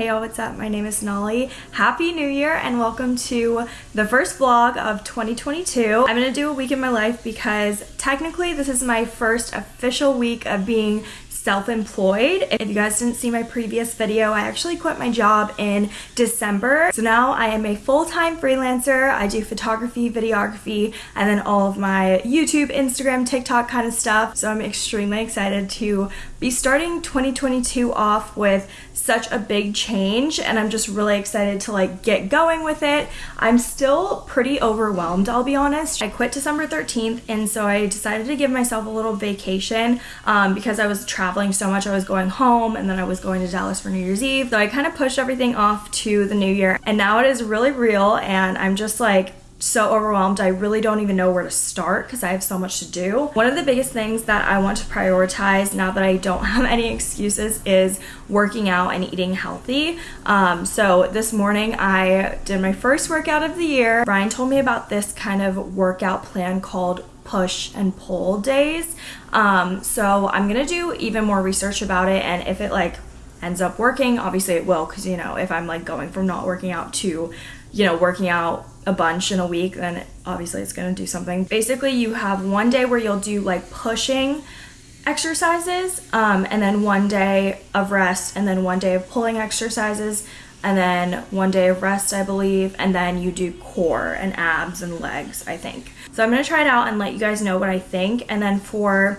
Hey y'all, what's up? My name is Nolly. Happy New Year and welcome to the first vlog of 2022. I'm gonna do a week in my life because technically this is my first official week of being self-employed. If you guys didn't see my previous video, I actually quit my job in December. So now I am a full-time freelancer. I do photography, videography, and then all of my YouTube, Instagram, TikTok kind of stuff. So I'm extremely excited to be starting 2022 off with such a big change and I'm just really excited to like get going with it. I'm still pretty overwhelmed, I'll be honest. I quit December 13th and so I decided to give myself a little vacation um, because I was traveling so much. I was going home and then I was going to Dallas for New Year's Eve. So I kind of pushed everything off to the new year and now it is really real and I'm just like so overwhelmed. I really don't even know where to start because I have so much to do. One of the biggest things that I want to prioritize now that I don't have any excuses is working out and eating healthy. Um, so this morning I did my first workout of the year. Ryan told me about this kind of workout plan called push and pull days. Um, so I'm gonna do even more research about it and if it like ends up working, obviously it will because you know if I'm like going from not working out to you know working out a bunch in a week, then obviously it's gonna do something. Basically, you have one day where you'll do like pushing exercises, um, and then one day of rest, and then one day of pulling exercises, and then one day of rest, I believe, and then you do core and abs and legs, I think. So I'm gonna try it out and let you guys know what I think, and then for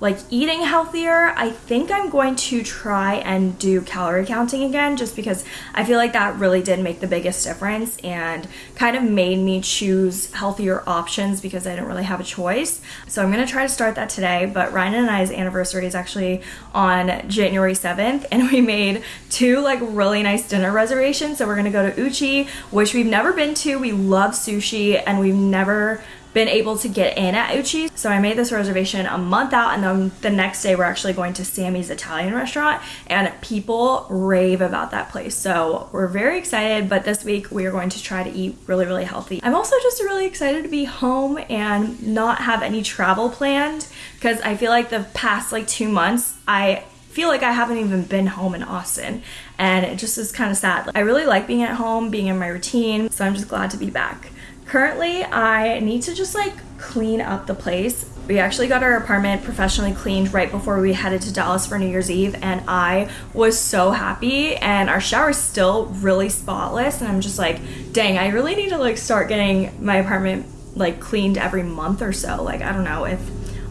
like eating healthier, I think I'm going to try and do calorie counting again just because I feel like that really did make the biggest difference and kind of made me choose healthier options because I didn't really have a choice. So I'm going to try to start that today, but Ryan and I's anniversary is actually on January 7th and we made two like really nice dinner reservations. So we're going to go to Uchi, which we've never been to. We love sushi and we've never been able to get in at Uchi. So I made this reservation a month out and then the next day we're actually going to Sammie's Italian restaurant and people rave about that place. So we're very excited, but this week we are going to try to eat really, really healthy. I'm also just really excited to be home and not have any travel planned because I feel like the past like two months, I feel like I haven't even been home in Austin and it just is kind of sad. I really like being at home, being in my routine, so I'm just glad to be back. Currently, I need to just like clean up the place. We actually got our apartment professionally cleaned right before we headed to Dallas for New Year's Eve and I was so happy and our shower is still really spotless and I'm just like, dang, I really need to like start getting my apartment like cleaned every month or so. Like, I don't know if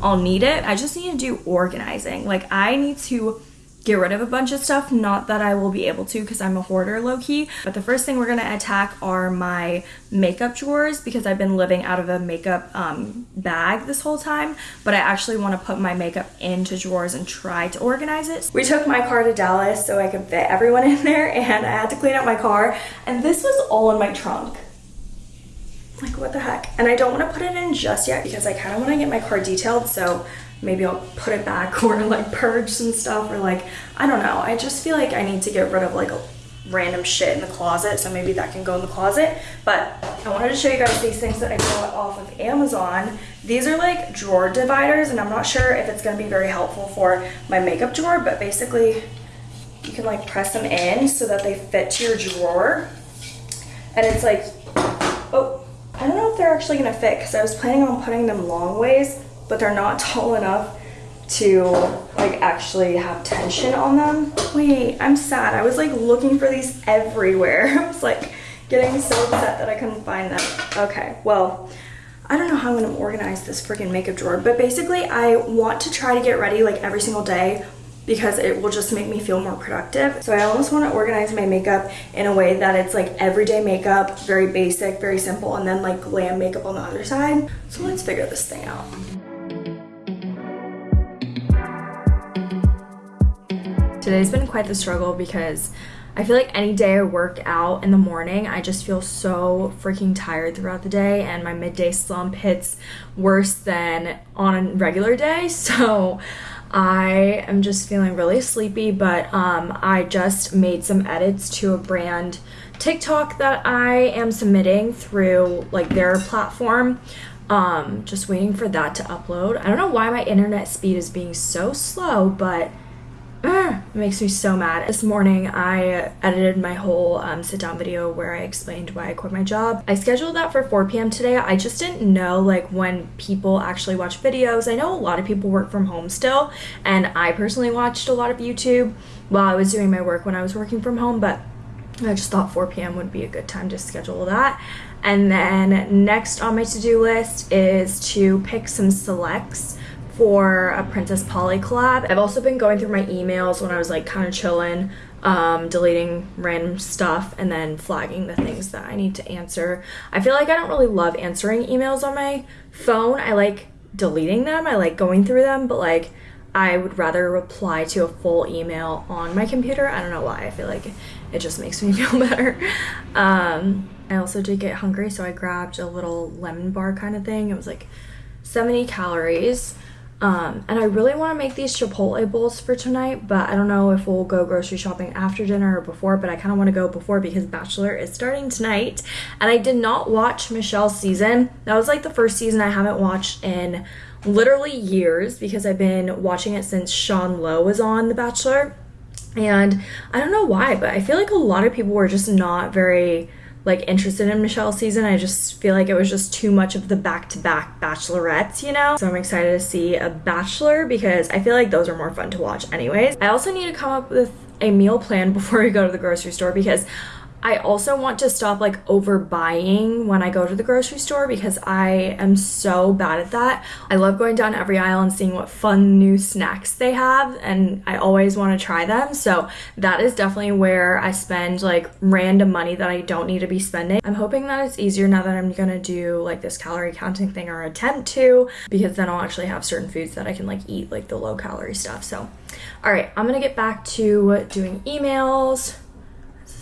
I'll need it. I just need to do organizing. Like, I need to get rid of a bunch of stuff. Not that I will be able to because I'm a hoarder low key. But the first thing we're gonna attack are my makeup drawers because I've been living out of a makeup um, bag this whole time. But I actually wanna put my makeup into drawers and try to organize it. We took my car to Dallas so I could fit everyone in there and I had to clean up my car. And this was all in my trunk like what the heck and i don't want to put it in just yet because i kind of want to get my car detailed so maybe I'll put it back or like purge some stuff or like, I don't know. I just feel like I need to get rid of like random shit in the closet. So maybe that can go in the closet. But I wanted to show you guys these things that I got off of Amazon. These are like drawer dividers and I'm not sure if it's going to be very helpful for my makeup drawer, but basically you can like press them in so that they fit to your drawer. And it's like, oh, I don't know if they're actually going to fit because I was planning on putting them long ways but they're not tall enough to like actually have tension on them. Wait, I'm sad. I was like looking for these everywhere. I was like getting so upset that I couldn't find them. Okay, well, I don't know how I'm gonna organize this freaking makeup drawer, but basically I want to try to get ready like every single day because it will just make me feel more productive. So I almost want to organize my makeup in a way that it's like everyday makeup, very basic, very simple, and then like glam makeup on the other side. So let's figure this thing out. Today's been quite the struggle because I feel like any day I work out in the morning, I just feel so freaking tired throughout the day, and my midday slump hits worse than on a regular day. So I am just feeling really sleepy, but um, I just made some edits to a brand TikTok that I am submitting through like their platform. Um, just waiting for that to upload. I don't know why my internet speed is being so slow, but It makes me so mad. This morning I edited my whole um, sit down video where I explained why I quit my job. I scheduled that for 4 p.m. today. I just didn't know like when people actually watch videos. I know a lot of people work from home still and I personally watched a lot of YouTube while I was doing my work when I was working from home but I just thought 4 p.m. would be a good time to schedule that. And then next on my to-do list is to pick some selects for a Princess Polly collab. I've also been going through my emails when I was like kind of chilling, um, deleting random stuff and then flagging the things that I need to answer. I feel like I don't really love answering emails on my phone. I like deleting them. I like going through them, but like I would rather reply to a full email on my computer. I don't know why. I feel like it just makes me feel better. Um, I also did get hungry, so I grabbed a little lemon bar kind of thing. It was like 70 calories. Um, and I really want to make these Chipotle bowls for tonight, but I don't know if we'll go grocery shopping after dinner or before, but I kind of want to go before because Bachelor is starting tonight. And I did not watch Michelle's season. That was like the first season I haven't watched in literally years because I've been watching it since Sean Lowe was on The Bachelor. And I don't know why, but I feel like a lot of people were just not very like interested in Michelle's season. I just feel like it was just too much of the back-to-back bachelorettes, you know? So I'm excited to see a bachelor because I feel like those are more fun to watch anyways. I also need to come up with a meal plan before we go to the grocery store because I also want to stop like overbuying when I go to the grocery store because I am so bad at that. I love going down every aisle and seeing what fun new snacks they have and I always want to try them. So that is definitely where I spend like random money that I don't need to be spending. I'm hoping that it's easier now that I'm gonna do like this calorie counting thing or attempt to because then I'll actually have certain foods that I can like eat like the low calorie stuff. So all right, I'm gonna get back to doing emails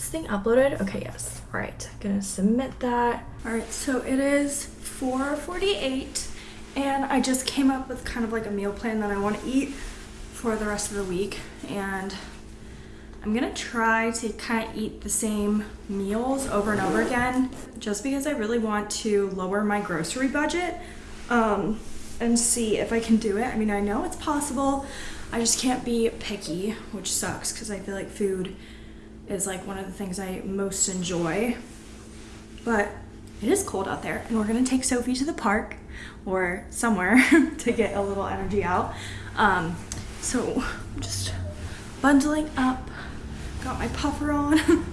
this thing uploaded? Okay, yes. All right, gonna submit that. All right, so it is 4.48 and I just came up with kind of like a meal plan that I wanna eat for the rest of the week. And I'm gonna try to kind of eat the same meals over and over again just because I really want to lower my grocery budget um, and see if I can do it. I mean, I know it's possible. I just can't be picky, which sucks because I feel like food is like one of the things I most enjoy. But it is cold out there and we're gonna take Sophie to the park or somewhere to get a little energy out. Um, so I'm just bundling up, got my puffer on, and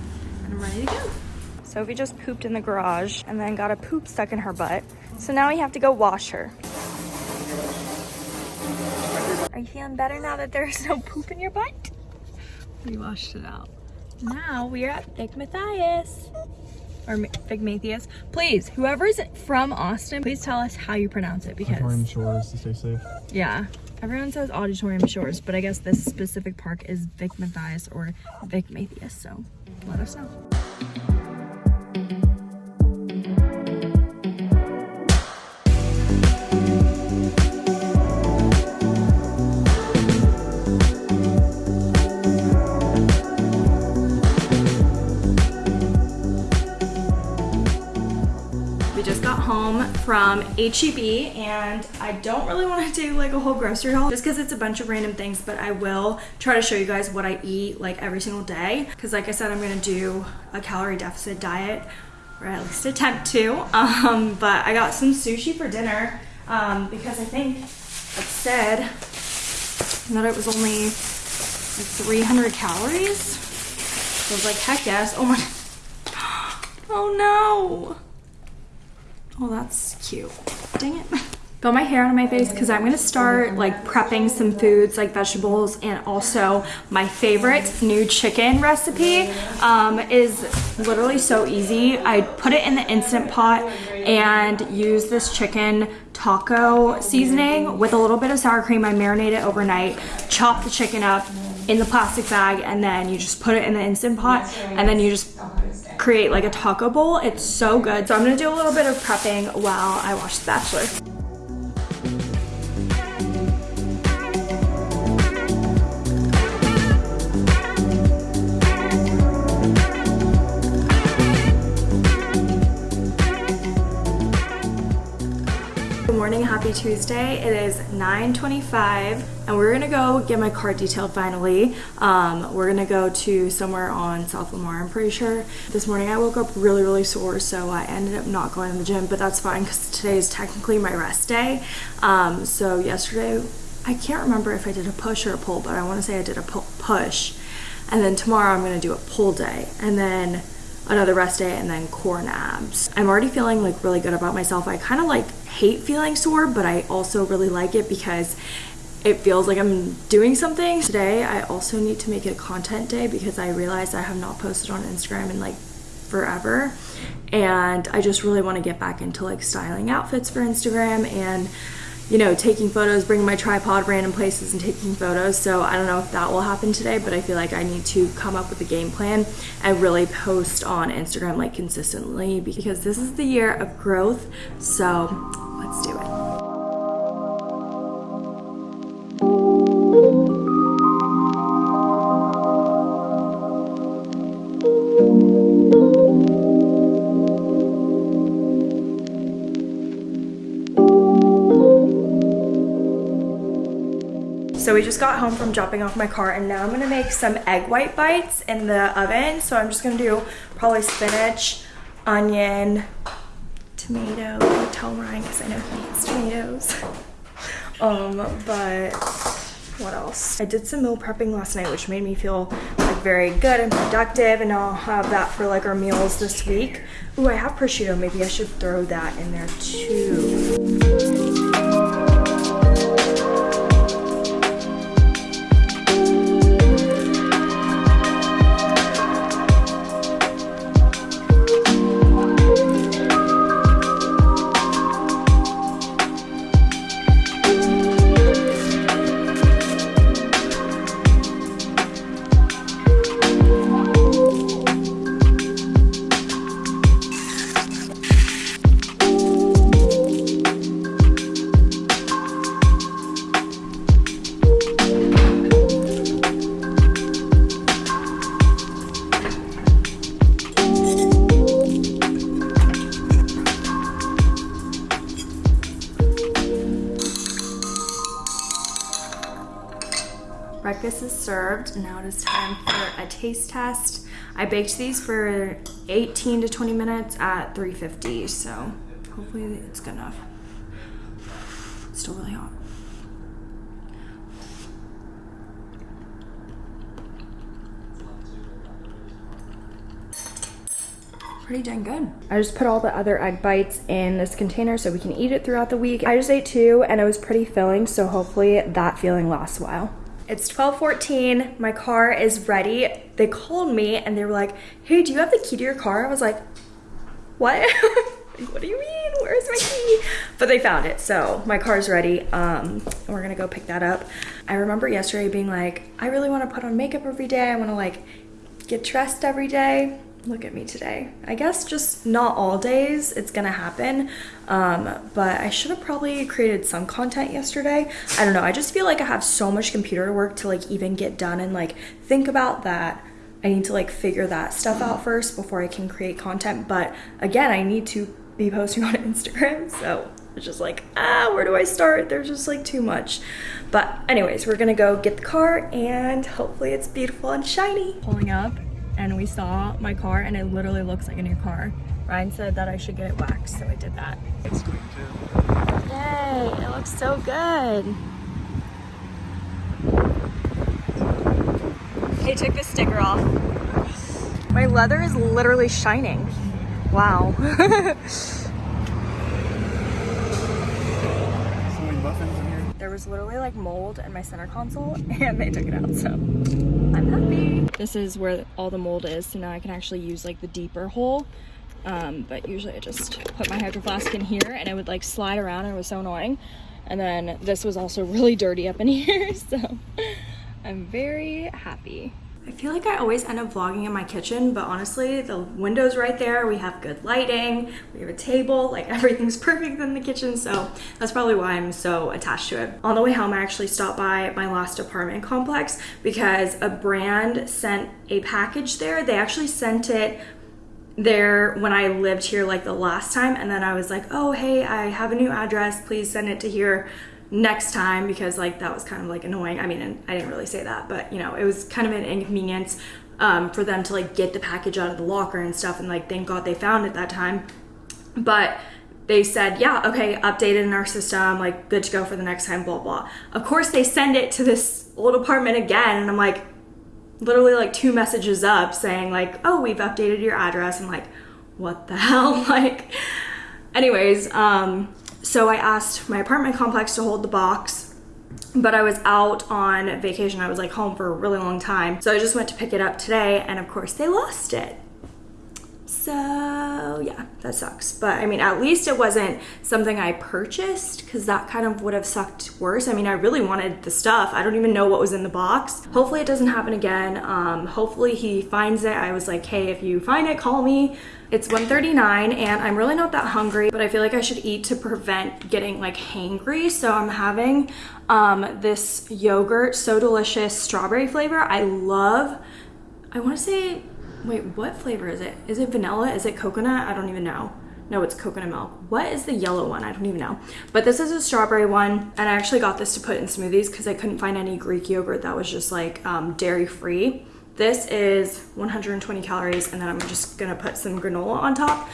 I'm ready to go. Sophie just pooped in the garage and then got a poop stuck in her butt. So now we have to go wash her. Are you feeling better now that there's no poop in your butt? We washed it out. Now we are at Vic Mathias. Or Vic Mathias. Please, whoever's from Austin, please tell us how you pronounce it because... Auditorium Shores to stay safe. Yeah. Everyone says Auditorium Shores, but I guess this specific park is Vic Mathias or Vic Mathias, so let us know. Home from HEB and I don't really want to do like a whole grocery haul just because it's a bunch of random things but I will try to show you guys what I eat like every single day. Because like I said I'm going to do a calorie deficit diet or at least attempt to um, but I got some sushi for dinner um, because I think it said that it was only like 300 calories. So I was like heck yes. Oh my oh no Oh, that's cute. Dang it. Got my hair out of my face because I'm gonna start like prepping some foods like vegetables and also my favorite new chicken recipe um, is literally so easy. I put it in the Instant Pot and use this chicken taco seasoning with a little bit of sour cream. I marinate it overnight, chop the chicken up in the plastic bag and then you just put it in the Instant Pot and then you just create like a taco bowl. It's so good. So I'm gonna do a little bit of prepping while I watch The Bachelor. happy Tuesday. It is 9.25 and we're gonna go get my car detailed finally. Um, we're gonna go to somewhere on South Lamar, I'm pretty sure. This morning I woke up really, really sore, so I ended up not going to the gym, but that's fine because today is technically my rest day. Um, so yesterday, I can't remember if I did a push or a pull, but I wanna say I did a push. And then tomorrow I'm gonna do a pull day. And then another rest day and then core and abs. I'm already feeling like really good about myself. I kind of like hate feeling sore, but I also really like it because it feels like I'm doing something. Today, I also need to make it a content day because I realized I have not posted on Instagram in like forever. And I just really want to get back into like styling outfits for Instagram and you know, taking photos, bringing my tripod random places and taking photos. So I don't know if that will happen today, but I feel like I need to come up with a game plan and really post on Instagram like consistently because this is the year of growth. So let's do it. So we just got home from dropping off my car and now I'm gonna make some egg white bites in the oven. So I'm just gonna do probably spinach, onion, tomato. Tell Ryan because I know he hates tomatoes. um, but what else? I did some meal prepping last night, which made me feel like very good and productive. And I'll have that for like our meals this week. Ooh, I have prosciutto. Maybe I should throw that in there too. Baked these for 18 to 20 minutes at 350, so hopefully it's good enough. It's still really hot. pretty dang good. I just put all the other egg bites in this container so we can eat it throughout the week. I just ate two and it was pretty filling, so hopefully that feeling lasts a while. It's 12:14. My car is ready. They called me and they were like, "Hey, do you have the key to your car?" I was like, "What? what do you mean? Where's my key?" But they found it, so my car's ready. Um, and we're gonna go pick that up. I remember yesterday being like, "I really want to put on makeup every day. I want to like get dressed every day." Look at me today. I guess just not all days it's gonna happen, um, but I should have probably created some content yesterday. I don't know, I just feel like I have so much computer work to like even get done and like think about that. I need to like figure that stuff out first before I can create content. But again, I need to be posting on Instagram, so it's just like, ah, where do I start? There's just like too much. But anyways, we're gonna go get the car and hopefully it's beautiful and shiny. Pulling up and we saw my car and it literally looks like a new car. Ryan said that I should get it waxed, so I did that. It's going to. Yay, it looks so good. They took the sticker off. My leather is literally shining. Wow. there was literally like mold in my center console and they took it out so I'm happy. This is where all the mold is so now I can actually use like the deeper hole um, but usually I just put my hydro flask in here and it would like slide around and it was so annoying and then this was also really dirty up in here so I'm very happy. I feel like I always end up vlogging in my kitchen, but honestly, the window's right there. We have good lighting, we have a table, like everything's perfect in the kitchen. So that's probably why I'm so attached to it. On the way home, I actually stopped by my last apartment complex because a brand sent a package there. They actually sent it there when I lived here like the last time and then I was like, "Oh, hey, I have a new address. Please send it to here." Next time because like that was kind of like annoying. I mean, I didn't really say that, but you know, it was kind of an inconvenience um, for them to like get the package out of the locker and stuff. And like, thank God they found it that time. But they said, yeah, okay, updated in our system, like good to go for the next time, blah, blah. Of course, they send it to this old apartment again. And I'm like, literally like two messages up saying like, oh, we've updated your address. I'm like, what the hell? like, anyways, um, so I asked my apartment complex to hold the box but I was out on vacation. I was like home for a really long time. So I just went to pick it up today and of course they lost it. So yeah, that sucks. But I mean, at least it wasn't something I purchased because that kind of would have sucked worse. I mean, I really wanted the stuff. I don't even know what was in the box. Hopefully it doesn't happen again. Um, hopefully he finds it. I was like, hey, if you find it, call me. It's 1.39 and I'm really not that hungry, but I feel like I should eat to prevent getting like hangry. So I'm having um, this yogurt, so delicious, strawberry flavor. I love, I wanna say, wait, what flavor is it? Is it vanilla? Is it coconut? I don't even know. No, it's coconut milk. What is the yellow one? I don't even know. But this is a strawberry one. And I actually got this to put in smoothies because I couldn't find any Greek yogurt that was just like um, dairy free. This is 120 calories and then I'm just gonna put some granola on top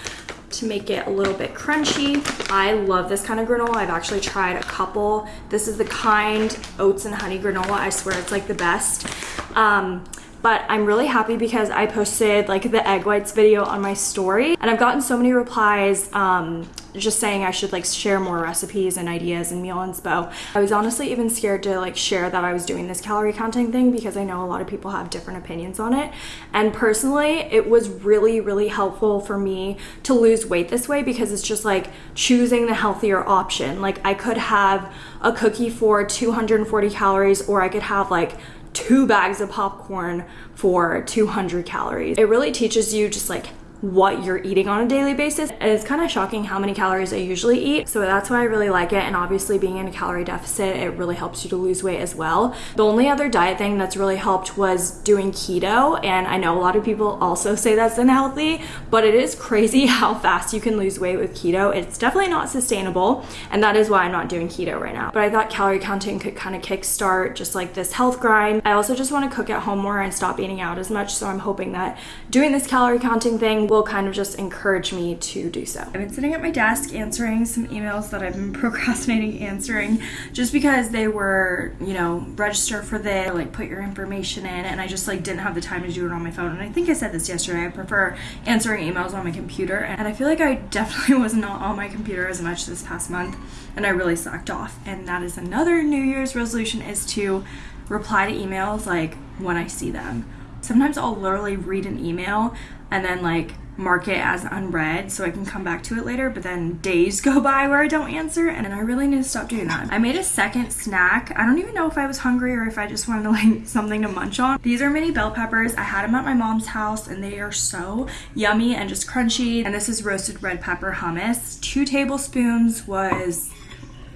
to make it a little bit crunchy. I love this kind of granola. I've actually tried a couple. This is the kind oats and honey granola. I swear it's like the best. Um, but I'm really happy because I posted like the egg whites video on my story and I've gotten so many replies um, just saying I should like share more recipes and ideas and meal inspo. I was honestly even scared to like share that I was doing this calorie counting thing because I know a lot of people have different opinions on it. And personally, it was really, really helpful for me to lose weight this way because it's just like choosing the healthier option. Like I could have a cookie for 240 calories or I could have like two bags of popcorn for 200 calories. It really teaches you just like what you're eating on a daily basis. And it's kind of shocking how many calories I usually eat. So that's why I really like it. And obviously being in a calorie deficit, it really helps you to lose weight as well. The only other diet thing that's really helped was doing keto. And I know a lot of people also say that's unhealthy, but it is crazy how fast you can lose weight with keto. It's definitely not sustainable. And that is why I'm not doing keto right now. But I thought calorie counting could kind of kickstart just like this health grind. I also just want to cook at home more and stop eating out as much. So I'm hoping that doing this calorie counting thing will kind of just encourage me to do so. I've been sitting at my desk answering some emails that I've been procrastinating answering just because they were, you know, register for this, like put your information in, and I just like didn't have the time to do it on my phone. And I think I said this yesterday, I prefer answering emails on my computer, and I feel like I definitely was not on my computer as much this past month, and I really slacked off. And that is another New Year's resolution is to reply to emails like when I see them. Sometimes I'll literally read an email and then like mark it as unread so I can come back to it later, but then days go by where I don't answer and I really need to stop doing that. I made a second snack. I don't even know if I was hungry or if I just wanted like something to munch on. These are mini bell peppers. I had them at my mom's house and they are so yummy and just crunchy. And this is roasted red pepper hummus. Two tablespoons was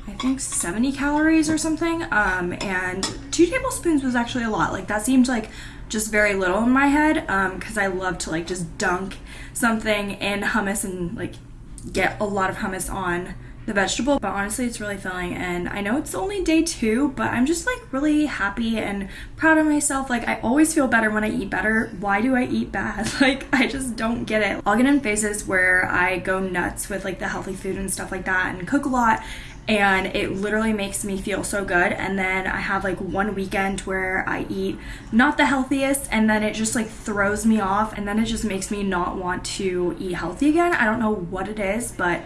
I think 70 calories or something. Um, and two tablespoons was actually a lot. Like that seemed like just very little in my head because um, I love to like just dunk something in hummus and like get a lot of hummus on the vegetable but honestly it's really filling and I know it's only day two but I'm just like really happy and proud of myself. Like I always feel better when I eat better. Why do I eat bad? Like I just don't get it. I'll get in phases where I go nuts with like the healthy food and stuff like that and cook a lot and it literally makes me feel so good and then i have like one weekend where i eat not the healthiest and then it just like throws me off and then it just makes me not want to eat healthy again i don't know what it is but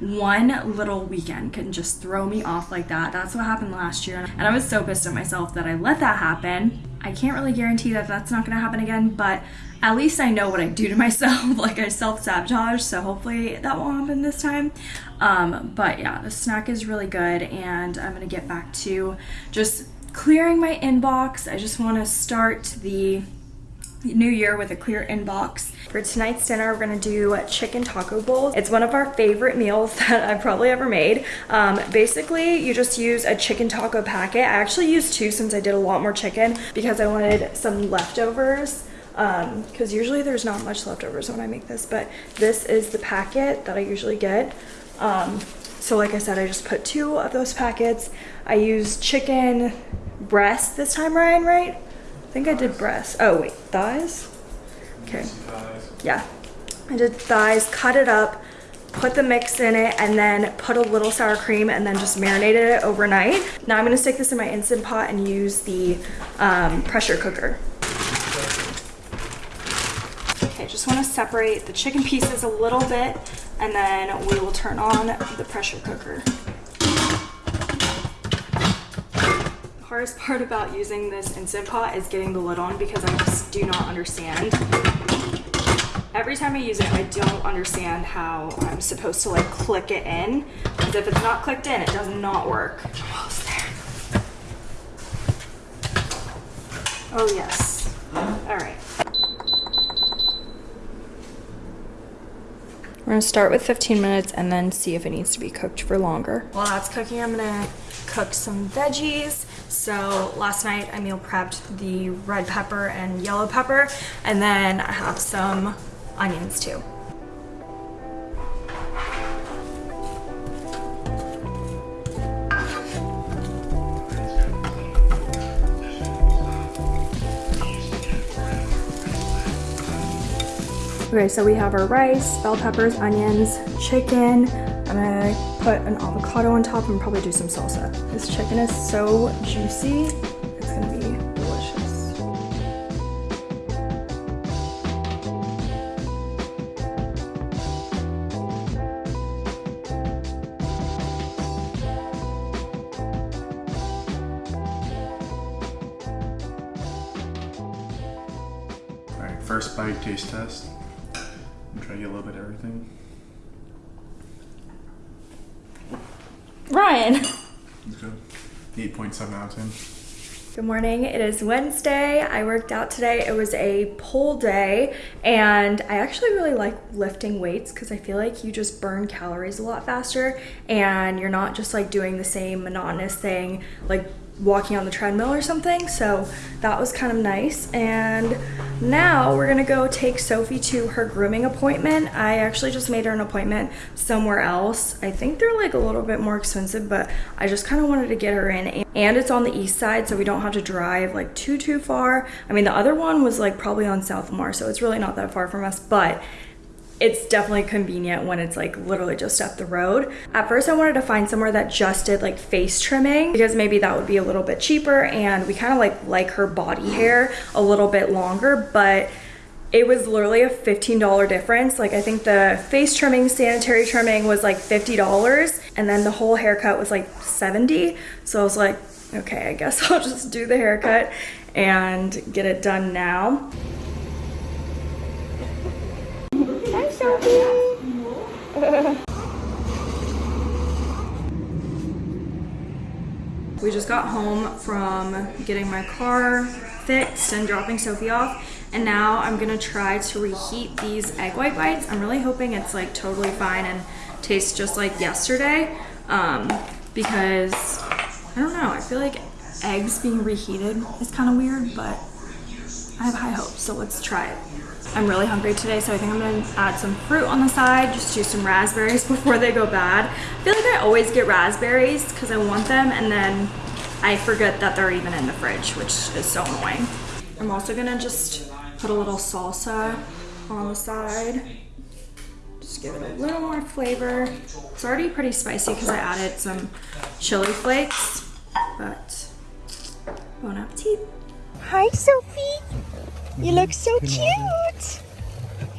one little weekend can just throw me off like that. That's what happened last year. And I was so pissed at myself that I let that happen. I can't really guarantee that that's not to happen again, but at least I know what I do to myself. like I self-sabotage, so hopefully that won't happen this time. Um, but yeah, the snack is really good and I'm to get back to just clearing my inbox. I just want to start the new year with a clear inbox. For tonight's dinner, we're gonna do chicken taco bowls. It's one of our favorite meals that I've probably ever made. Um, basically, you just use a chicken taco packet. I actually used two since I did a lot more chicken because I wanted some leftovers because usually there's not much leftovers when I make this, but this is the packet that I usually get. Um, so like I said, I just put two of those packets. I used chicken breast this time, Ryan, right? I think I did breast. Oh wait, thighs? Okay. Yeah. I did thighs, cut it up, put the mix in it, and then put a little sour cream and then just marinated it overnight. Now I'm gonna stick this in my Instant Pot and use the um, pressure cooker. Just wanna separate the chicken pieces a little bit and then we will turn on the pressure cooker. The hardest part about using this Instant Pot is getting the lid on because I just do not understand every time I use it, I don't understand how I'm supposed to like click it in. Because if it's not clicked in, it does not work. Oh yes. All right. We're gonna start with 15 minutes and then see if it needs to be cooked for longer. While that's cooking, I'm gonna cook some veggies. So last night I meal prepped the red pepper and yellow pepper, and then I have some onions too. Okay, so we have our rice, bell peppers, onions, chicken. I'm gonna put an avocado on top and probably do some salsa. This chicken is so juicy. 8.7 out of 10. Good morning. It is Wednesday. I worked out today. It was a pull day, and I actually really like lifting weights because I feel like you just burn calories a lot faster and you're not just like doing the same monotonous thing like walking on the treadmill or something. So that was kind of nice. And now we're gonna go take Sophie to her grooming appointment. I actually just made her an appointment somewhere else. I think they're like a little bit more expensive, but I just kind of wanted to get her in. And it's on the east side, so we don't have to drive like too, too far. I mean, the other one was like probably on South so it's really not that far from us, but it's definitely convenient when it's like literally just up the road. At first I wanted to find somewhere that just did like face trimming because maybe that would be a little bit cheaper and we kind of like like her body hair a little bit longer, but it was literally a $15 difference. Like I think the face trimming, sanitary trimming was like $50 and then the whole haircut was like 70. So I was like, okay, I guess I'll just do the haircut and get it done now. Hi, We just got home from getting my car fixed and dropping Sophie off. And now I'm gonna try to reheat these egg white bites. I'm really hoping it's like totally fine and tastes just like yesterday. Um, because I don't know, I feel like eggs being reheated is kind of weird, but I have high hopes, so let's try it. I'm really hungry today, so I think I'm gonna add some fruit on the side, just do some raspberries before they go bad. I feel like I always get raspberries because I want them, and then I forget that they're even in the fridge, which is so annoying. I'm also gonna just put a little salsa on the side. Just give it a little more flavor. It's already pretty spicy because I added some chili flakes, but bon appetit. Hi, Sophie. You look so cute.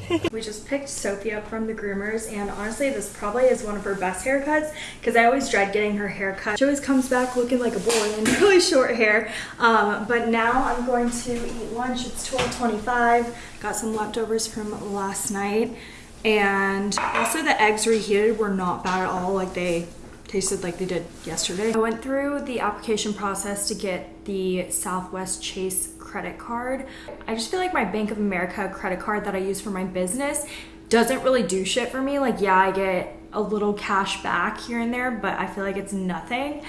we just picked Sophie up from the groomers and honestly this probably is one of her best haircuts because I always dread getting her hair cut. She always comes back looking like a boy in really short hair. Um, but now I'm going to eat lunch. It's 12.25. Got some leftovers from last night. And also the eggs reheated were not bad at all. Like they tasted like they did yesterday. I went through the application process to get the Southwest Chase credit card. I just feel like my Bank of America credit card that I use for my business doesn't really do shit for me. Like, yeah, I get a little cash back here and there, but I feel like it's nothing.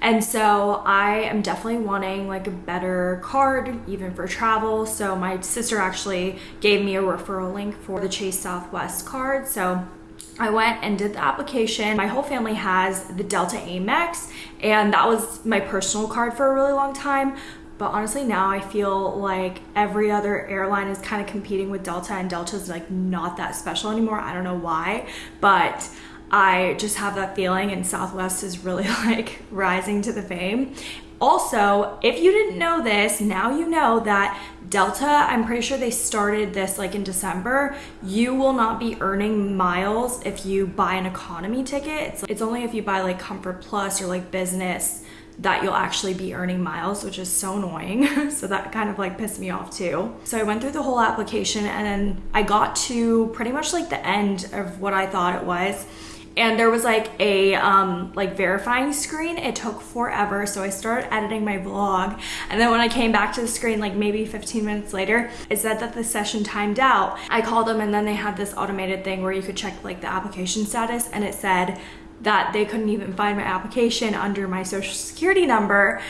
And so I am definitely wanting like a better card, even for travel. So my sister actually gave me a referral link for the Chase Southwest card. So I went and did the application. My whole family has the Delta Amex, and that was my personal card for a really long time. But honestly, now I feel like every other airline is kind of competing with Delta, and Delta's like not that special anymore. I don't know why, but I just have that feeling, and Southwest is really like rising to the fame. Also, if you didn't know this, now you know that Delta, I'm pretty sure they started this like in December. You will not be earning miles if you buy an economy ticket. It's, it's only if you buy like Comfort Plus or like business that you'll actually be earning miles, which is so annoying. so that kind of like pissed me off too. So I went through the whole application and then I got to pretty much like the end of what I thought it was and there was like a um, like verifying screen it took forever so i started editing my vlog and then when i came back to the screen like maybe 15 minutes later it said that the session timed out i called them and then they had this automated thing where you could check like the application status and it said that they couldn't even find my application under my social security number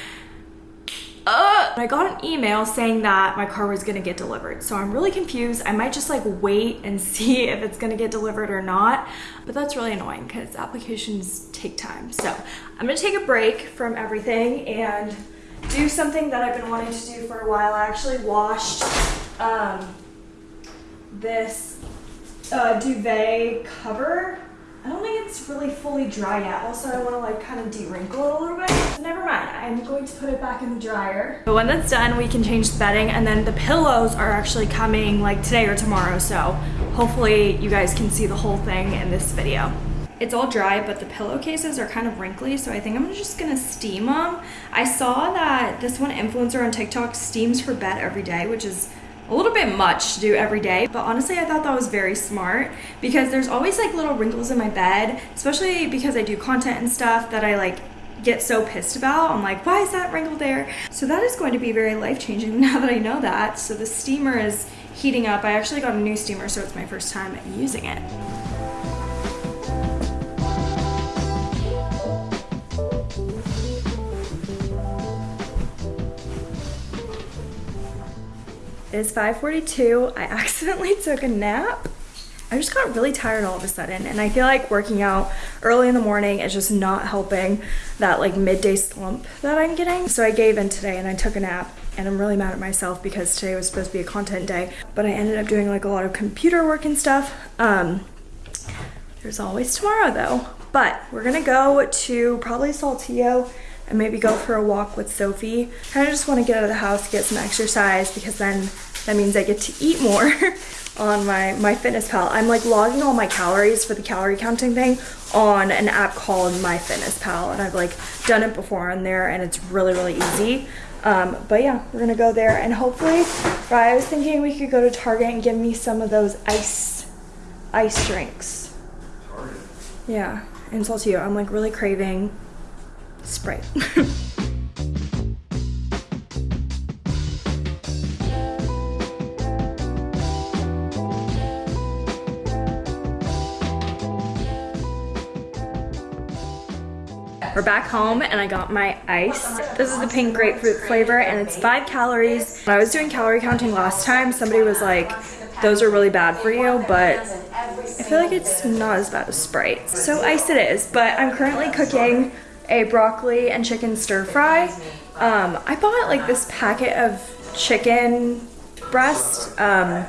uh, I got an email saying that my car was gonna get delivered. So I'm really confused. I might just like wait and see if it's gonna get delivered or not. But that's really annoying because applications take time. So I'm gonna take a break from everything and do something that I've been wanting to do for a while. I actually washed um, this uh, duvet cover I don't think it's really fully dry yet. Also, I want to like kind of de-wrinkle it a little bit. Never mind, I'm going to put it back in the dryer. But when that's done, we can change the bedding and then the pillows are actually coming like today or tomorrow. So hopefully you guys can see the whole thing in this video. It's all dry, but the pillowcases are kind of wrinkly, so I think I'm just gonna steam them. I saw that this one influencer on TikTok steams her bed every day, which is a little bit much to do every day but honestly I thought that was very smart because there's always like little wrinkles in my bed especially because I do content and stuff that I like get so pissed about. I'm like why is that wrinkle there? So that is going to be very life-changing now that I know that. So the steamer is heating up. I actually got a new steamer so it's my first time using it It's 5.42. I accidentally took a nap. I just got really tired all of a sudden and I feel like working out early in the morning is just not helping that like midday slump that I'm getting. So I gave in today and I took a nap and I'm really mad at myself because today was supposed to be a content day but I ended up doing like a lot of computer work and stuff. Um, there's always tomorrow though. But we're gonna go to probably Saltillo and maybe go for a walk with Sophie. I just want to get out of the house, get some exercise because then that means I get to eat more on my, my fitness pal. I'm like logging all my calories for the calorie counting thing on an app called My Fitness Pal, and I've like done it before on there and it's really, really easy. Um, but yeah, we're gonna go there and hopefully, I was thinking we could go to Target and give me some of those ice, ice drinks. Target? Yeah, in you. I'm like really craving Sprite. We're back home and I got my ice. This is the pink grapefruit flavor and it's five calories. When I was doing calorie counting last time, somebody was like, those are really bad for you, but I feel like it's not as bad as Sprite. So ice it is, but I'm currently cooking a broccoli and chicken stir fry. Um, I bought like this packet of chicken breast um,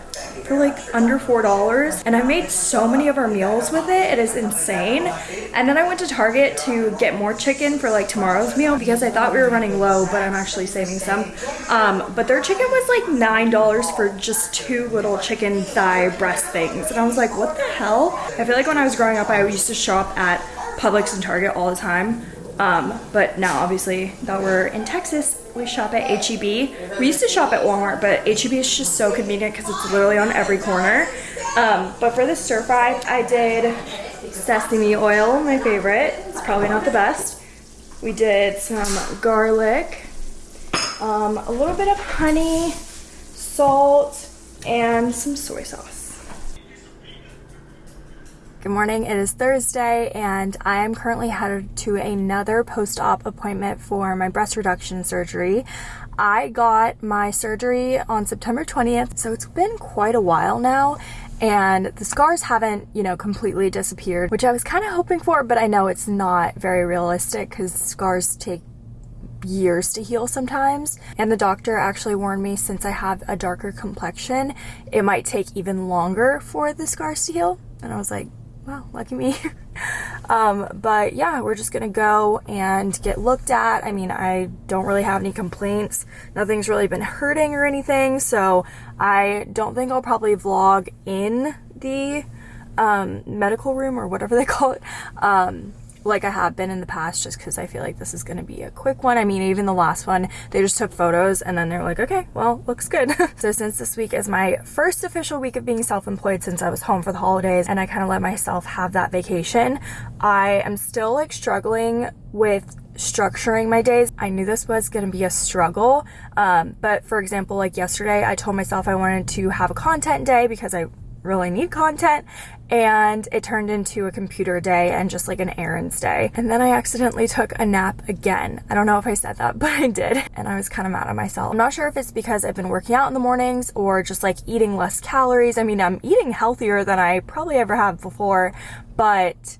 for like under four dollars and I made so many of our meals with it it is insane. And then I went to Target to get more chicken for like tomorrow's meal because I thought we were running low but I'm actually saving some. Um, but their chicken was like nine dollars for just two little chicken thigh breast things. And I was like what the hell? I feel like when I was growing up I used to shop at Publix and Target all the time um, but now obviously that we're in Texas, we shop at HEB. We used to shop at Walmart, but HEB is just so convenient because it's literally on every corner. Um, but for the stir fry, I did sesame oil, my favorite. It's probably not the best. We did some garlic, um, a little bit of honey, salt, and some soy sauce. Good morning, it is Thursday and I am currently headed to another post-op appointment for my breast reduction surgery. I got my surgery on September 20th, so it's been quite a while now and the scars haven't, you know, completely disappeared, which I was kind of hoping for, but I know it's not very realistic because scars take years to heal sometimes. And the doctor actually warned me since I have a darker complexion, it might take even longer for the scars to heal. And I was like, wow, lucky me. um, but yeah, we're just gonna go and get looked at. I mean, I don't really have any complaints. Nothing's really been hurting or anything, so I don't think I'll probably vlog in the um, medical room or whatever they call it. Um, like I have been in the past just because I feel like this is going to be a quick one. I mean, even the last one, they just took photos and then they're like, okay, well, looks good. so since this week is my first official week of being self-employed since I was home for the holidays and I kind of let myself have that vacation, I am still like struggling with structuring my days. I knew this was going to be a struggle. Um, but for example, like yesterday, I told myself I wanted to have a content day because I really need content and it turned into a computer day and just like an errands day. And then I accidentally took a nap again. I don't know if I said that, but I did. And I was kind of mad at myself. I'm not sure if it's because I've been working out in the mornings or just like eating less calories. I mean, I'm eating healthier than I probably ever have before, but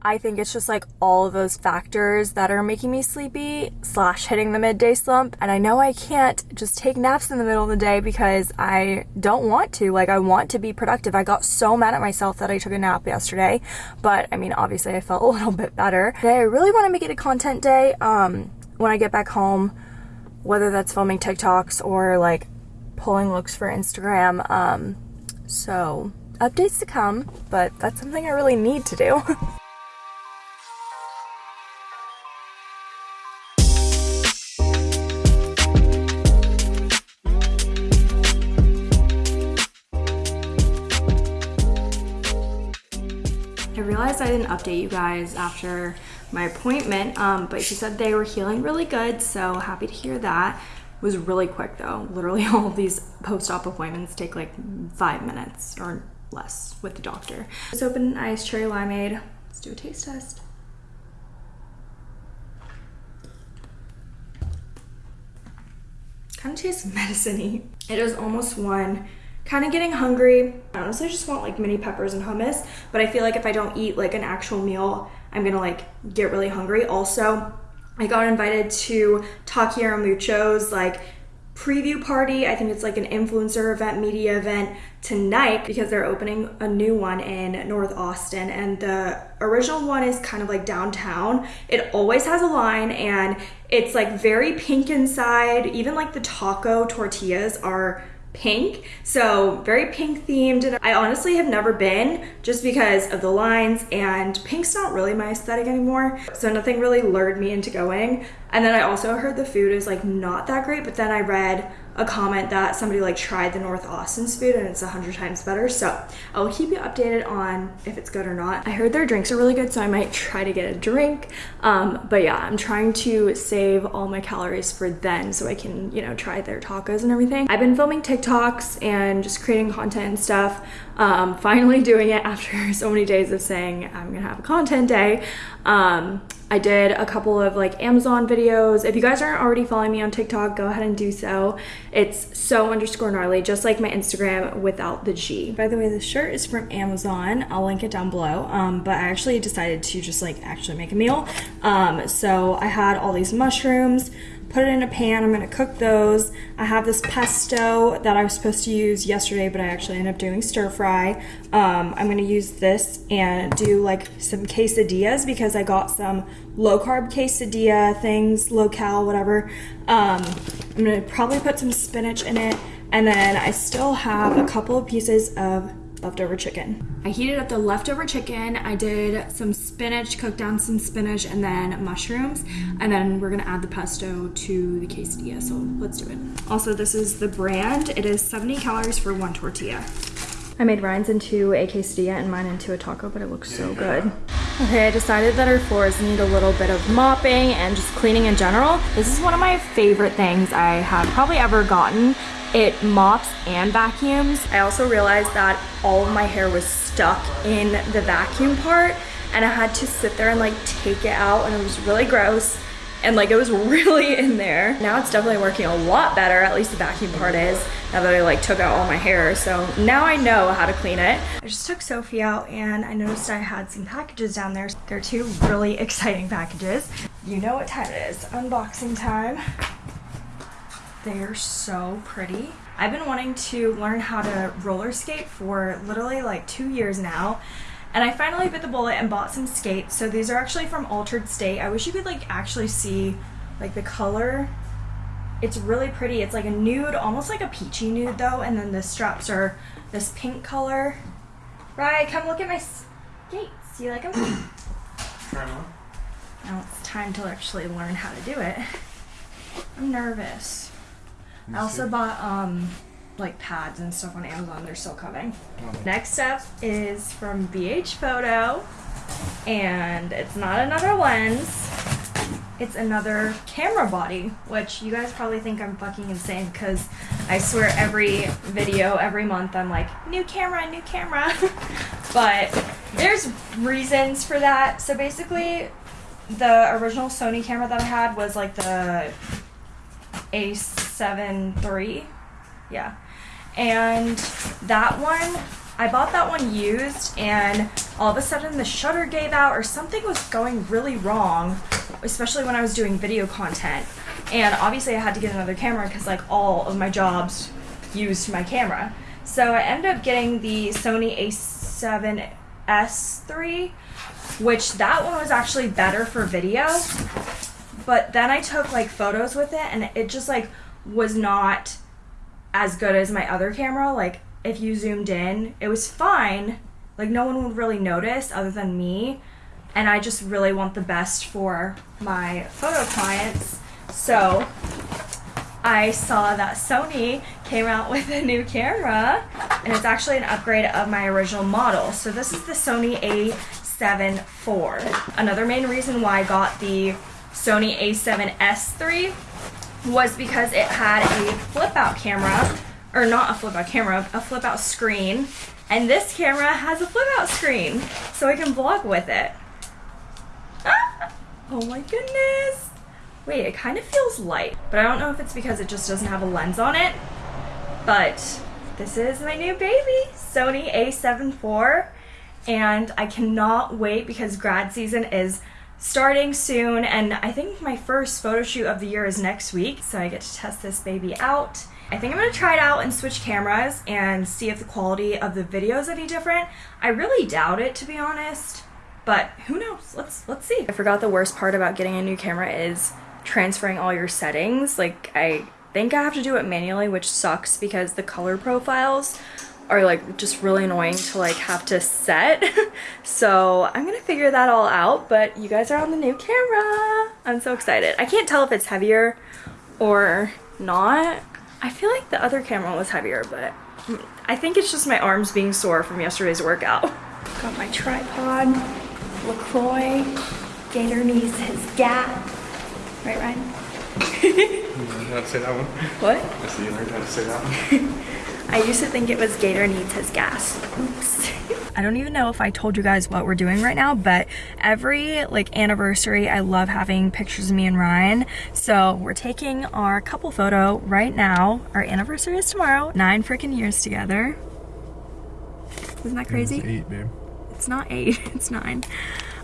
I think it's just like all of those factors that are making me sleepy slash hitting the midday slump. And I know I can't just take naps in the middle of the day because I don't want to. Like, I want to be productive. I got so mad at myself that I took a nap yesterday. But I mean, obviously, I felt a little bit better. Today, I really want to make it a content day um, when I get back home, whether that's filming TikToks or like pulling looks for Instagram. Um, so, updates to come, but that's something I really need to do. update you guys after my appointment, um, but she said they were healing really good, so happy to hear that. It was really quick though. Literally all these post-op appointments take like five minutes or less with the doctor. Let's open an iced cherry limeade. Let's do a taste test. Kind of tastes medicine-y. It is almost one kind of getting hungry. I honestly just want like mini peppers and hummus, but I feel like if I don't eat like an actual meal, I'm gonna like get really hungry. Also, I got invited to Taquero Mucho's like preview party. I think it's like an influencer event, media event tonight because they're opening a new one in North Austin. And the original one is kind of like downtown. It always has a line and it's like very pink inside. Even like the taco tortillas are pink. So very pink themed. And I honestly have never been just because of the lines and pink's not really my aesthetic anymore. So nothing really lured me into going. And then I also heard the food is like not that great, but then I read a comment that somebody like tried the North Austin's food and it's a hundred times better. So I'll keep you updated on if it's good or not. I heard their drinks are really good, so I might try to get a drink. Um, but yeah, I'm trying to save all my calories for then so I can, you know, try their tacos and everything. I've been filming TikToks and just creating content and stuff. Um, finally doing it after so many days of saying I'm gonna have a content day. Um, I did a couple of like Amazon videos. If you guys aren't already following me on TikTok, go ahead and do so. It's so underscore gnarly, just like my Instagram without the G. By the way, this shirt is from Amazon. I'll link it down below. Um, but I actually decided to just like actually make a meal. Um, so I had all these mushrooms, put it in a pan. I'm gonna cook those. I have this pesto that I was supposed to use yesterday, but I actually ended up doing stir fry. Um, I'm gonna use this and do like some quesadillas because I got some low carb quesadilla things, low cal, whatever. Um, I'm gonna probably put some spinach in it. And then I still have a couple of pieces of leftover chicken. I heated up the leftover chicken. I did some spinach, cooked down some spinach and then mushrooms. And then we're gonna add the pesto to the quesadilla. So let's do it. Also, this is the brand. It is 70 calories for one tortilla. I made Ryan's into a quesadilla and mine into a taco, but it looks so good. Okay, I decided that our floors need a little bit of mopping and just cleaning in general. This is one of my favorite things I have probably ever gotten. It mops and vacuums. I also realized that all of my hair was stuck in the vacuum part and I had to sit there and like take it out and it was really gross and like it was really in there. Now it's definitely working a lot better, at least the vacuum part is, now that I like took out all my hair. So now I know how to clean it. I just took Sophie out and I noticed I had some packages down there. They're two really exciting packages. You know what time it is, unboxing time. They're so pretty. I've been wanting to learn how to roller skate for literally like two years now and I finally bit the bullet and bought some skates. So these are actually from Altered State. I wish you could like actually see like the color. It's really pretty. It's like a nude, almost like a peachy nude though. And then the straps are this pink color. Right, come look at my skates. You like them? Try them on. Now it's time to actually learn how to do it. I'm nervous. I also bought um like pads and stuff on Amazon. They're still coming. Next up is from BH Photo, and it's not another lens. It's another camera body, which you guys probably think I'm fucking insane because I swear every video, every month, I'm like, new camera, new camera. but there's reasons for that. So basically, the original Sony camera that I had was like the A7 III. Yeah. And that one I bought that one used and all of a sudden the shutter gave out or something was going really wrong especially when I was doing video content. And obviously I had to get another camera because like all of my jobs used my camera. So I ended up getting the Sony a7S III which that one was actually better for video but then I took like photos with it and it just like was not as good as my other camera. Like if you zoomed in, it was fine. Like no one would really notice other than me. And I just really want the best for my photo clients. So I saw that Sony came out with a new camera and it's actually an upgrade of my original model. So this is the Sony a7 IV. Another main reason why I got the Sony a7S III was because it had a flip out camera, or not a flip out camera, a flip out screen. And this camera has a flip out screen, so I can vlog with it. Ah! Oh my goodness. Wait, it kind of feels light, but I don't know if it's because it just doesn't have a lens on it. But this is my new baby, Sony a7 IV, and I cannot wait because grad season is starting soon and I think my first photo shoot of the year is next week so I get to test this baby out. I think I'm going to try it out and switch cameras and see if the quality of the video is any different. I really doubt it to be honest, but who knows? Let's let's see. I forgot the worst part about getting a new camera is transferring all your settings. Like I think I have to do it manually, which sucks because the color profiles are like just really annoying to like have to set. so I'm gonna figure that all out, but you guys are on the new camera. I'm so excited. I can't tell if it's heavier or not. I feel like the other camera was heavier, but I think it's just my arms being sore from yesterday's workout. Got my tripod, LaCroix, Gator needs his gap. Right, Ryan? you learned how to say that one? What? I see you learned how to say that one. I used to think it was Gator needs his gas. Oops. I don't even know if I told you guys what we're doing right now, but every like anniversary, I love having pictures of me and Ryan. So we're taking our couple photo right now. Our anniversary is tomorrow. Nine freaking years together. Isn't that crazy? It's eight, babe. It's not eight, it's nine.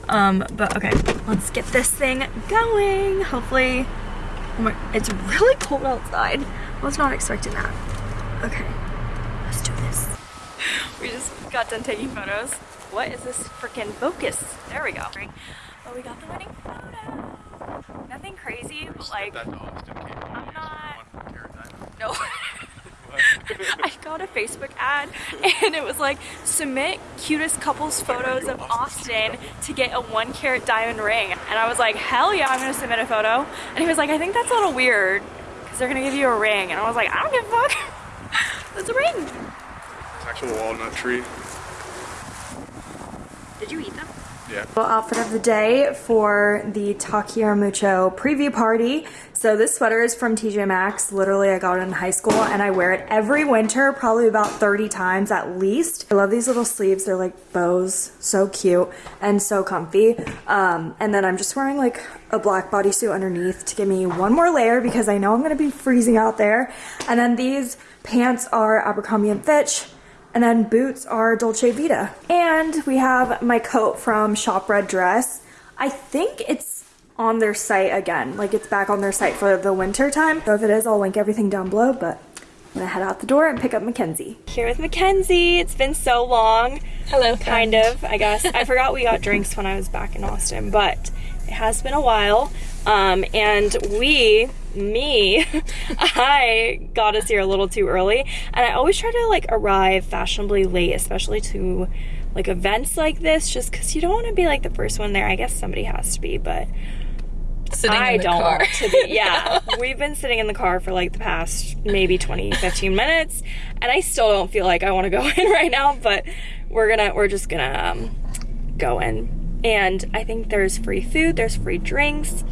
Um, but okay, let's get this thing going. Hopefully, oh my, it's really cold outside. I was not expecting that. Okay. Let's do this. We just got done taking photos. What is this freaking focus? There we go. Oh, we got the wedding photo. Nothing crazy, but like, I'm not, no. I got a Facebook ad and it was like submit cutest couples photos of Austin to get a one carat diamond ring and I was like hell yeah I'm gonna submit a photo and he was like I think that's a little weird because they're gonna give you a ring and I was like I don't give a fuck it's a ring It's actual walnut tree. Did you eat them? Yeah. Little outfit of the day for the Taquero Mucho preview party. So this sweater is from TJ Maxx. Literally, I got it in high school and I wear it every winter, probably about 30 times at least. I love these little sleeves. They're like bows, so cute and so comfy. Um, and then I'm just wearing like a black bodysuit underneath to give me one more layer because I know I'm gonna be freezing out there. And then these pants are Abercrombie & Fitch. And then boots are Dolce Vita. And we have my coat from Shop Red Dress. I think it's on their site again. Like it's back on their site for the winter time. So if it is, I'll link everything down below, but I'm gonna head out the door and pick up Mackenzie. Here with Mackenzie. It's been so long. Hello, Kind of, I guess. I forgot we got drinks when I was back in Austin, but it has been a while. Um, and we, me, I got us here a little too early. And I always try to like arrive fashionably late, especially to like events like this, just because you don't want to be like the first one there. I guess somebody has to be, but Sitting I don't car. want to be. Yeah, we've been sitting in the car for like the past maybe 20, 15 minutes, and I still don't feel like I want to go in right now. But we're gonna, we're just gonna um, go in, and I think there's free food, there's free drinks.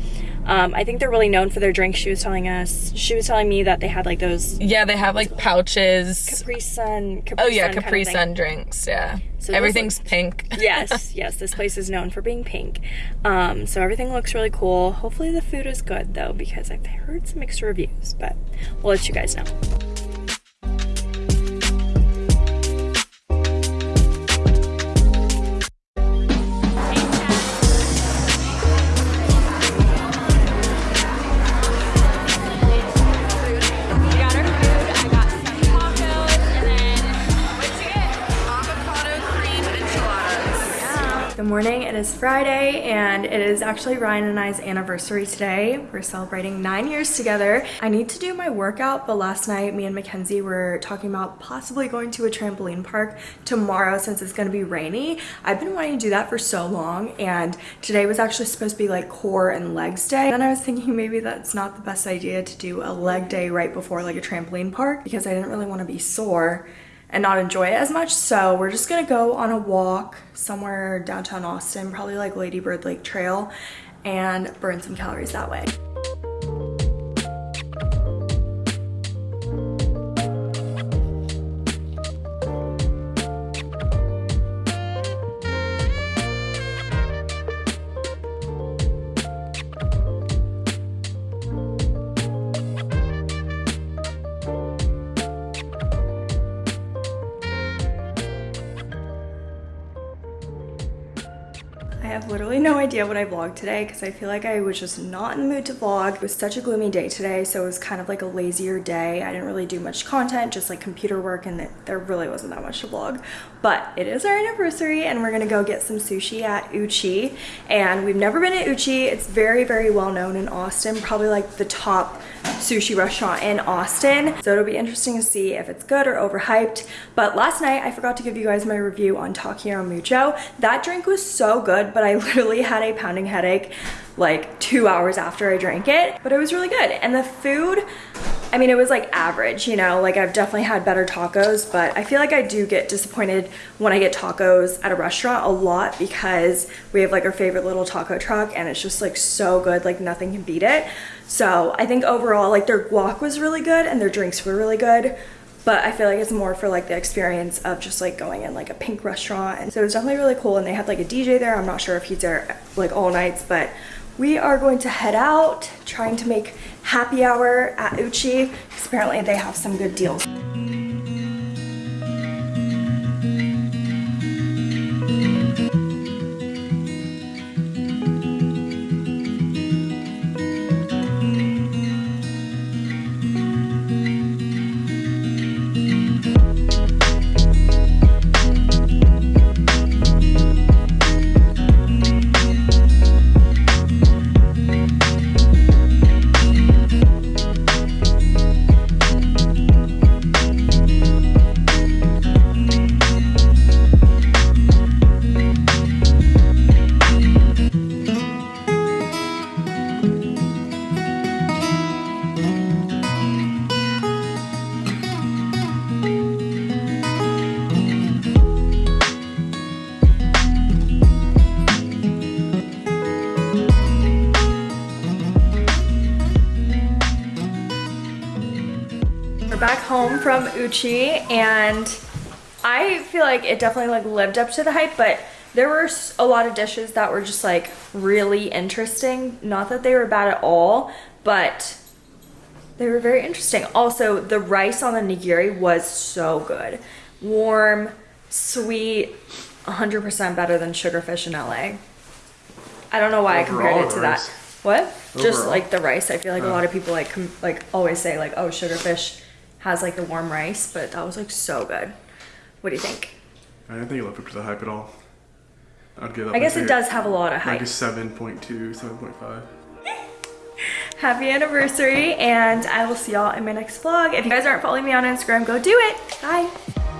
Um, I think they're really known for their drinks. She was telling us, she was telling me that they had like those yeah, they have like pouches. Capri Sun. Capri oh yeah, Sun Capri. Sun drinks. Yeah, So everything's pink. yes, yes, this place is known for being pink. Um, so everything looks really cool. Hopefully the food is good though, because I've heard some mixed reviews, but we'll let you guys know. Good morning. It is Friday, and it is actually Ryan and I's anniversary today. We're celebrating nine years together. I need to do my workout, but last night me and Mackenzie were talking about possibly going to a trampoline park tomorrow since it's going to be rainy. I've been wanting to do that for so long, and today was actually supposed to be like core and legs day. Then I was thinking maybe that's not the best idea to do a leg day right before like a trampoline park because I didn't really want to be sore and not enjoy it as much. So we're just gonna go on a walk somewhere downtown Austin, probably like Lady Bird Lake Trail, and burn some calories that way. Idea what I vlogged today because I feel like I was just not in the mood to vlog. It was such a gloomy day today, so it was kind of like a lazier day. I didn't really do much content, just like computer work, and there really wasn't that much to vlog. But it is our anniversary, and we're gonna go get some sushi at Uchi. And we've never been at Uchi. It's very, very well known in Austin, probably like the top sushi restaurant in Austin. So it'll be interesting to see if it's good or overhyped. But last night I forgot to give you guys my review on Taquero Mucho. That drink was so good, but I literally had a pounding headache like two hours after I drank it. But it was really good. And the food, I mean, it was like average, you know, like I've definitely had better tacos, but I feel like I do get disappointed when I get tacos at a restaurant a lot because we have like our favorite little taco truck and it's just like so good, like nothing can beat it. So I think overall, like their guac was really good and their drinks were really good. But I feel like it's more for like the experience of just like going in like a pink restaurant. And so it was definitely really cool. And they had like a DJ there. I'm not sure if he's there like all nights, but we are going to head out trying to make happy hour at Uchi because apparently they have some good deals. From Uchi and I feel like it definitely like lived up to the hype, but there were a lot of dishes that were just like really interesting. Not that they were bad at all, but they were very interesting. Also, the rice on the nigiri was so good. Warm, sweet, 100% better than sugarfish in LA. I don't know why I compared it to that. What? Just like the rice. I feel like a lot of people like like always say like, "Oh, sugarfish has like the warm rice," but that was like so good. What do you think? I didn't think it lived up to the hype at all. I'd give up. I guess like it does have a lot of Like hype. a 7.2, 7.5. Happy anniversary, and I will see y'all in my next vlog. If you guys aren't following me on Instagram, go do it. Bye.